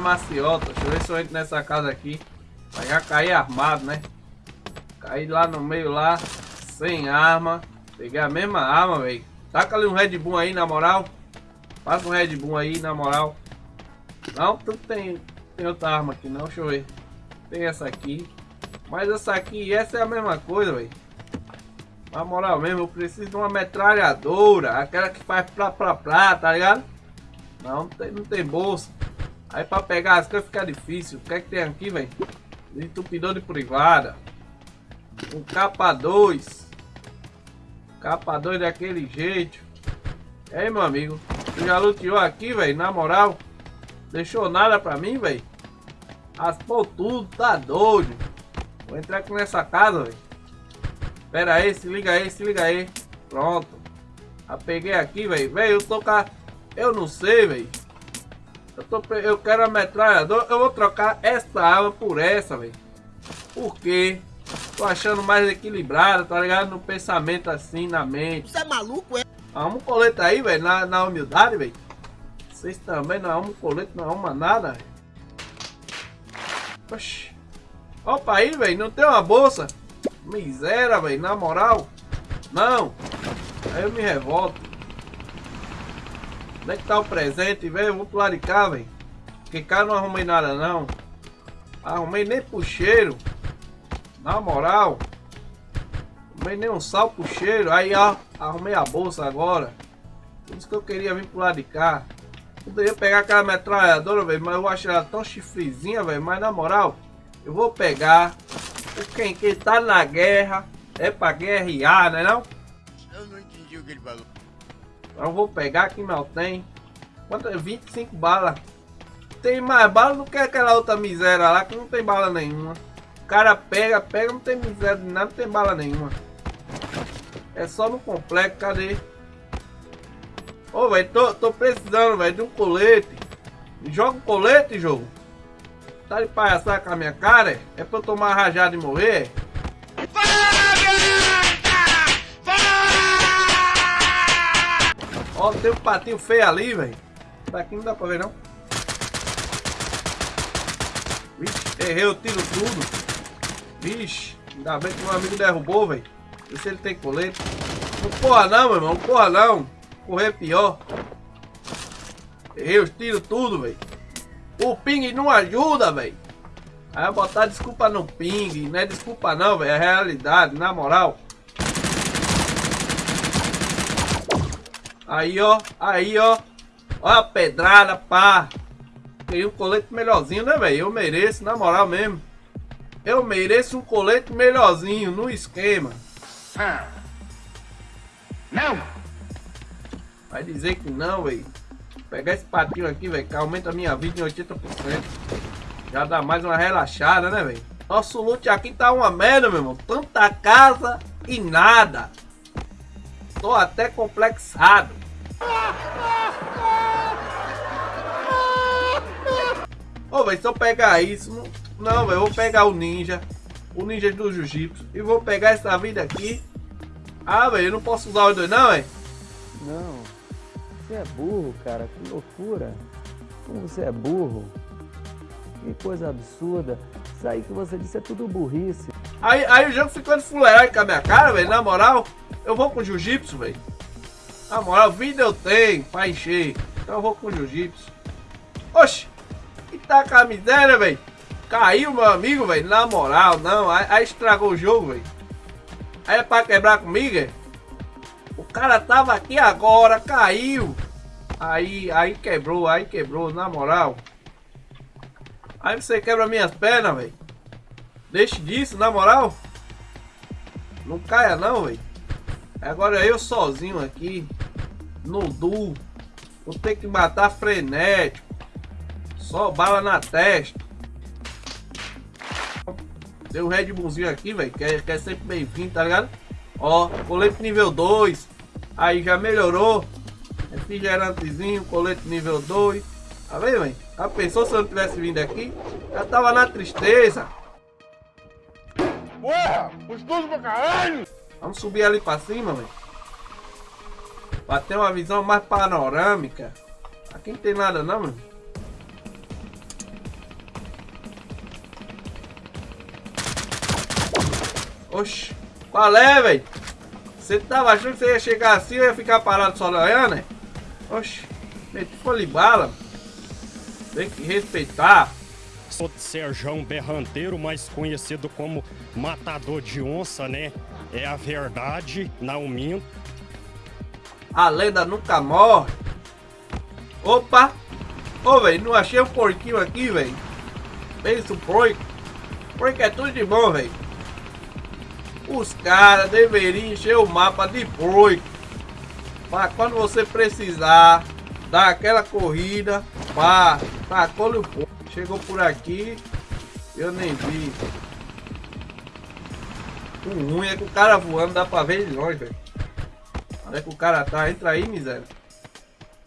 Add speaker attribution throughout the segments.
Speaker 1: maciota. Deixa eu ver se eu entro nessa casa aqui. Vai já cair armado, né? Cair lá no meio lá, sem arma. Peguei a mesma arma, velho. Taca ali um Red Bull aí, na moral. Passa um Red Bull aí, na moral. Não, tu tem, tem outra arma aqui não, deixa eu ver. Tem essa aqui. Mas essa aqui essa é a mesma coisa, velho. Na moral mesmo, eu preciso de uma metralhadora. Aquela que faz plá plá plá, tá ligado? Não, não tem, não tem bolsa. Aí pra pegar as coisas fica difícil. O que é que tem aqui, velho? Entupidor de privada. Um capa 2. Capa 2 daquele jeito. E aí, meu amigo? Tu já luteou aqui, velho? Na moral? Deixou nada pra mim, velho? Raspou tudo, tá doido. Vou entrar aqui nessa casa, velho. Pera aí, se liga aí, se liga aí. Pronto. Já peguei aqui, velho. Velho, eu tô com Eu não sei, velho. Eu, tô... eu quero a metralhadora. Eu vou trocar essa arma por essa, velho. Por quê? Tô achando mais equilibrado, tá ligado? No pensamento assim, na mente.
Speaker 2: Você é maluco, é?
Speaker 1: Arruma um colete aí, velho, na, na humildade, velho. Vocês também não arrumam colete, não arrumam nada, velho. Oxi. Opa aí, velho, não tem uma bolsa. Miséria, velho, na moral. Não. Aí eu me revolto. Onde é que tá o presente, velho? Vou pro lado de cá, velho. Porque cá não arrumei nada, não. Arrumei nem pro cheiro. Na moral. Arrumei nem um sal pro cheiro. Aí, ó. Arrumei a bolsa agora. Por isso que eu queria vir pro lado de cá. Poderia pegar aquela metralhadora, velho. Mas eu acho ela tão chifrezinha, velho. Mas na moral, eu vou pegar. Quem, quem tá na guerra é pra guerrear, né não?
Speaker 2: Eu não entendi o que ele falou.
Speaker 1: Eu vou pegar aqui mal tem. Quanto é? 25 balas. Tem mais bala do que aquela outra miséria lá que não tem bala nenhuma. O cara pega, pega, não tem miséria de nada, não tem bala nenhuma. É só no complexo, cadê? Ô, velho, tô, tô precisando, velho, de um colete. Joga um colete, jogo. Tá de palhaçada com a minha cara? É pra eu tomar rajada e morrer? Ó, tem um patinho feio ali, velho. Daqui não dá pra ver, não. Vixe, errei, eu tiro tudo. Vixe, ainda bem que meu amigo derrubou, velho. Vê se ele tem colete. Não corra não, meu irmão, não corra não. Correr é pior. Errei, eu tiro tudo, velho. O ping não ajuda, velho. Aí botar desculpa no ping, não é desculpa não, velho, é realidade, na moral. Aí, ó. Aí, ó. Ó a pedrada, pá. Tem um colete melhorzinho, né, velho? Eu mereço, na moral mesmo. Eu mereço um colete melhorzinho, no esquema. Ah. Não! Vai dizer que não, velho. Pegar esse patinho aqui, velho, que aumenta a minha vida em 80%. Já dá mais uma relaxada, né, velho? Nosso loot aqui tá uma merda, meu irmão. Tanta casa e nada. Tô até complexado. Ô, oh, velho, se eu pegar isso... Não, não velho, eu vou pegar o ninja. O ninja do jiu-jitsu. E vou pegar essa vida aqui. Ah, velho, eu não posso usar os dois, não, velho?
Speaker 3: Não. Você é burro, cara. Que loucura. Como você é burro. Que coisa absurda. Isso aí que você disse é tudo burrice.
Speaker 1: Aí, aí o jogo ficou de fuleiragem com a minha cara, velho. Na moral, eu vou com jiu-jitsu, velho. Na moral, vida eu tenho pra encher. Então eu vou com jiu-jitsu. Oxi, que tá com a miséria, velho. Caiu, meu amigo, velho. Na moral, não. Aí, aí, estragou o jogo, velho. Aí é pra quebrar comigo, é? O cara tava aqui agora, caiu. Aí, aí quebrou, aí quebrou, na moral. Aí você quebra minhas pernas, velho. Deixe disso, na moral. Não caia não, velho. Agora eu sozinho aqui no duo. Vou ter que matar frenético. Só bala na testa. Deu um Red Bullzinho aqui, velho. Que, é, que é sempre bem-vindo, tá ligado? Ó, colete nível 2. Aí já melhorou. Refrigerantezinho, colete nível 2. Tá vendo, velho? Já pensou se eu não tivesse vindo aqui? Já tava na tristeza.
Speaker 2: Porra, gostoso pra caralho!
Speaker 1: Vamos subir ali pra cima, velho. Pra ter uma visão mais panorâmica. Aqui não tem nada não, mano. Oxi. Qual é, velho? Você tava achando que você ia chegar assim e ia ficar parado só na né? Oxi. Meti folha bala. Tem que respeitar.
Speaker 4: Sou de Serjão Berranteiro, mais conhecido como Matador de Onça, né? É a verdade, não minto.
Speaker 1: A lenda nunca morre. Opa! Ô, velho, não achei um porquinho aqui, velho. Pensa o porco. Porco é tudo de bom, velho. Os caras deveriam encher o mapa de porco. Pra quando você precisar dar aquela corrida, pá, tacou o porco. Chegou por aqui, eu nem vi. O ruim é que o cara voando dá pra ver de longe, velho. Onde é que o cara tá? Entra aí, miséria.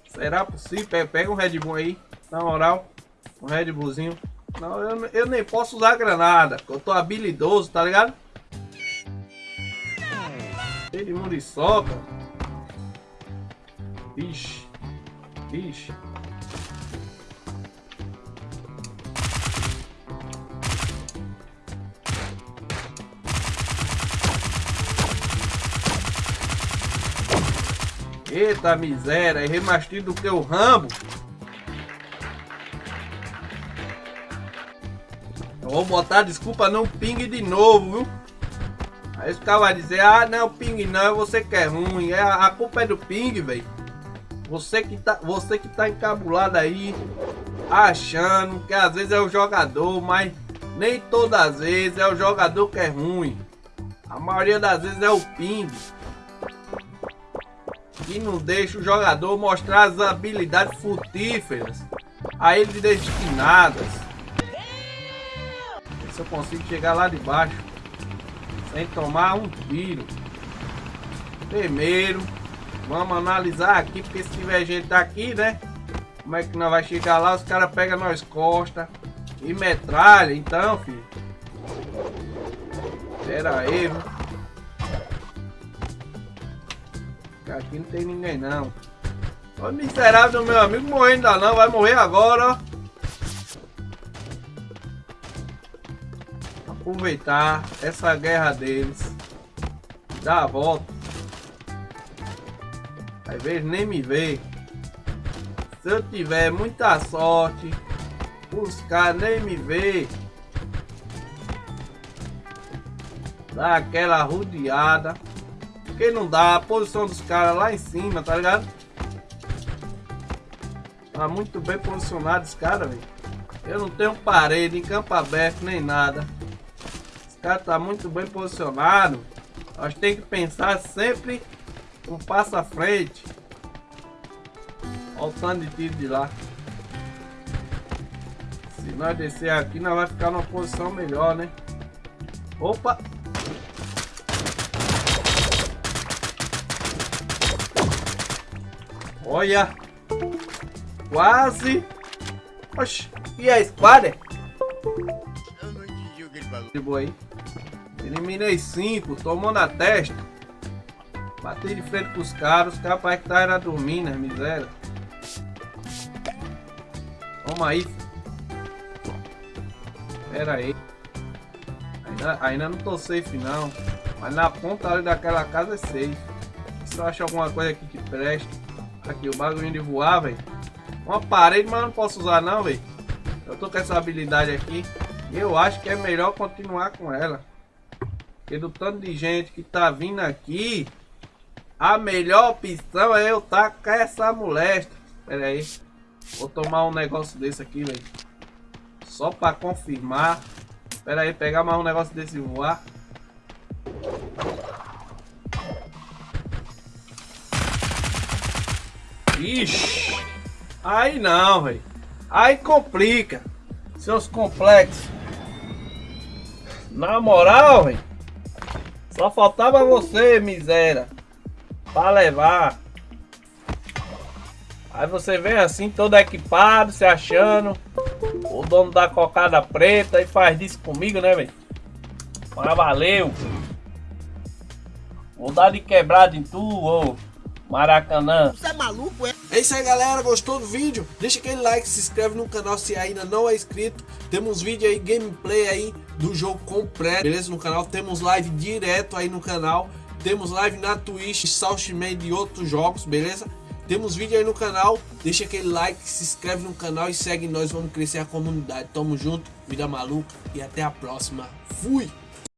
Speaker 1: Será possível? Pega, um Red Bull aí. Na moral. Um Red Bullzinho. Não, eu, eu nem posso usar granada. Eu tô habilidoso, tá ligado? Cheio de muriçoca. Ixi. Ixi. Eita miséria, errei mais tiro do que o Rambo. Eu vou botar desculpa não ping de novo, viu? Aí os caras vão dizer, ah não, ping não, é você que é ruim. É, a culpa é do ping, velho. Você que tá, você que tá encabulado aí, achando que às vezes é o jogador, mas nem todas as vezes é o jogador que é ruim. A maioria das vezes é o ping que não deixa o jogador mostrar as habilidades frutíferas a ele destinadas. Se eu consigo chegar lá de baixo sem tomar um tiro. Primeiro, vamos analisar aqui, porque se tiver gente aqui, né? Como é que nós vai chegar lá? Os caras pegam nós costas e metralha, então, filho. Pera aí, viu? Aqui não tem ninguém não. O miserável do meu amigo morreu ainda não, vai morrer agora. Aproveitar essa guerra deles. Dar a volta. Às vezes nem me vê. Se eu tiver muita sorte, os caras nem me vê. Dá aquela rodeada. Porque não dá a posição dos caras lá em cima, tá ligado? Tá muito bem posicionado esse cara, velho. Eu não tenho parede em campo aberto nem nada. Esse cara tá muito bem posicionado. Nós tem que pensar sempre um passo à frente. Olha o tanto de tiro de lá. Se nós descer aqui, nós vai ficar numa posição melhor, né? Opa! Olha. Quase. Oxi. E a espada?
Speaker 2: Eu não entendi o que ele falou.
Speaker 1: De boa aí. Eliminei cinco. Tomou na testa. Batei de frente com os caras. Os caras que estavam dormindo, né? Miséria. Toma aí. Pera aí. Ainda, ainda não tô safe não. Mas na ponta ali daquela casa é safe. Se eu achar alguma coisa aqui que preste. Aqui, o bagulho de voar, velho. Uma parede, mas não posso usar não, velho. Eu tô com essa habilidade aqui. E eu acho que é melhor continuar com ela. Porque do tanto de gente que tá vindo aqui, a melhor opção é eu tá com essa molesta. Pera aí. Vou tomar um negócio desse aqui, velho. Só pra confirmar. Pera aí, pegar mais um negócio desse e voar. Ixi. Aí não, velho. Aí complica. Seus complexos. Na moral, velho. Só faltava você, miséria. Pra levar. Aí você vem assim, todo equipado, se achando. O dono da cocada preta e faz disso comigo, né, velho? Mas valeu. Vou dar de quebrado em tu, ô. Maracanã.
Speaker 2: Você é maluco, é?
Speaker 1: É isso aí galera, gostou do vídeo? Deixa aquele like, se inscreve no canal se ainda não é inscrito. Temos vídeo aí, gameplay aí do jogo completo, beleza? No canal, temos live direto aí no canal. Temos live na Twitch, Southman e outros jogos, beleza? Temos vídeo aí no canal, deixa aquele like, se inscreve no canal e segue nós, vamos crescer a comunidade. Tamo junto, vida maluca e até a próxima. Fui!